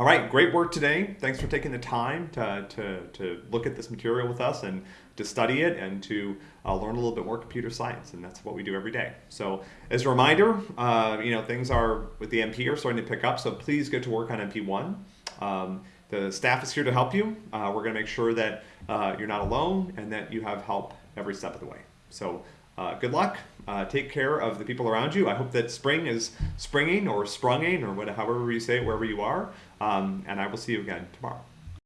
All right, great work today. Thanks for taking the time to, to, to look at this material with us and to study it and to uh, learn a little bit more computer science. And that's what we do every day. So as a reminder, uh, you know, things are with the MP are starting to pick up. So please get to work on MP1. Um, the staff is here to help you. Uh, we're going to make sure that uh, you're not alone and that you have help every step of the way. So uh, good luck. Uh, take care of the people around you. I hope that spring is springing or sprunging or whatever, however you say it, wherever you are. Um, and I will see you again tomorrow.